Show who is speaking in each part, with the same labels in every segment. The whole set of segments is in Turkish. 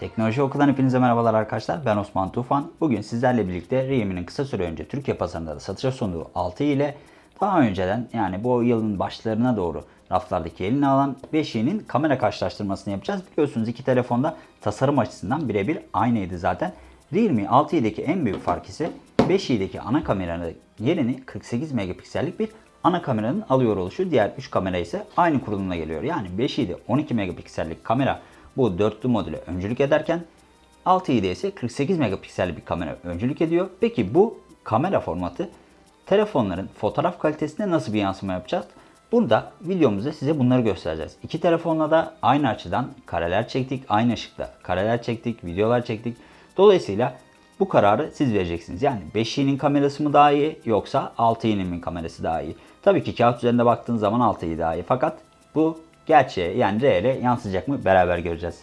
Speaker 1: Teknoloji Okulundan hepinize merhabalar arkadaşlar. Ben Osman Tufan. Bugün sizlerle birlikte Realme'nin kısa süre önce Türkiye pazarında da satışa sunduğu 6 ile daha önceden yani bu yılın başlarına doğru raflardaki elini alan 5i'nin kamera karşılaştırmasını yapacağız. Biliyorsunuz iki telefonda tasarım açısından birebir aynıydı zaten. Realme 6i'deki en büyük fark ise 5i'deki ana kameranın yerini 48 megapiksellik bir ana kameranın alıyor oluşu. Diğer 3 kamera ise aynı kurulumla geliyor. Yani 5i'de 12 megapiksellik kamera bu dörtlü modüle öncülük ederken 6i'de ise 48 megapiksellik bir kamera öncülük ediyor. Peki bu kamera formatı telefonların fotoğraf kalitesine nasıl bir yansıma yapacağız? Burada videomuzda size bunları göstereceğiz. İki telefonla da aynı açıdan kareler çektik, aynı ışıkta kareler çektik, videolar çektik. Dolayısıyla bu kararı siz vereceksiniz. Yani 5i'nin kamerası mı daha iyi yoksa 6i'nin mi kamerası daha iyi? Tabii ki kağıt üzerinde baktığınız zaman 6i daha iyi. Fakat bu gerçeğe yani reale yansıyacak mı beraber göreceğiz.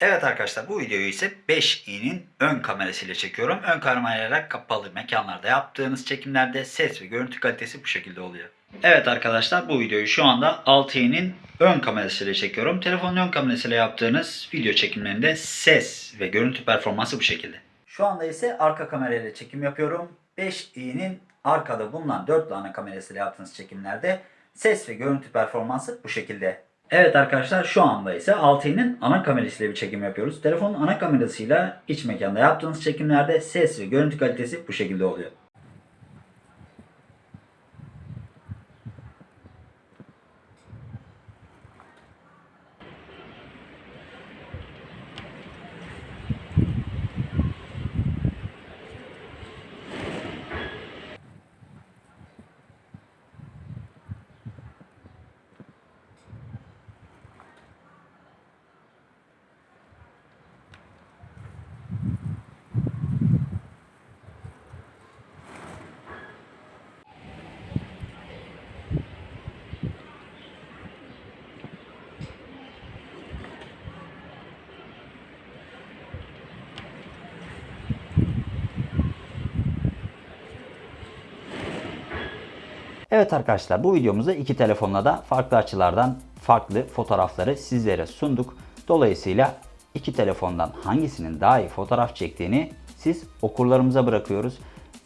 Speaker 1: Evet arkadaşlar bu videoyu ise 5i'nin ön kamerasıyla çekiyorum. Ön kamerayla kapalı mekanlarda yaptığınız çekimlerde ses ve görüntü kalitesi bu şekilde oluyor. Evet arkadaşlar bu videoyu şu anda 6i'nin ön kamerasıyla çekiyorum. Telefonun ön kamerasıyla yaptığınız video çekimlerinde ses ve görüntü performansı bu şekilde. Şu anda ise arka kamerayla çekim yapıyorum. 5i'nin arkada bulunan 4 ana kamerasıyla yaptığınız çekimlerde ses ve görüntü performansı bu şekilde. Evet arkadaşlar şu anda ise 6i'nin ana kamerasıyla bir çekim yapıyoruz. Telefonun ana kamerasıyla iç mekanda yaptığınız çekimlerde ses ve görüntü kalitesi bu şekilde oluyor. Evet arkadaşlar bu videomuzda iki telefonla da farklı açılardan farklı fotoğrafları sizlere sunduk. Dolayısıyla iki telefondan hangisinin daha iyi fotoğraf çektiğini siz okurlarımıza bırakıyoruz.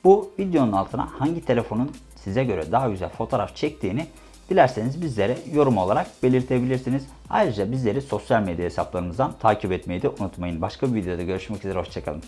Speaker 1: Bu videonun altına hangi telefonun size göre daha güzel fotoğraf çektiğini dilerseniz bizlere yorum olarak belirtebilirsiniz. Ayrıca bizleri sosyal medya hesaplarımızdan takip etmeyi de unutmayın. Başka bir videoda görüşmek üzere, hoşçakalın.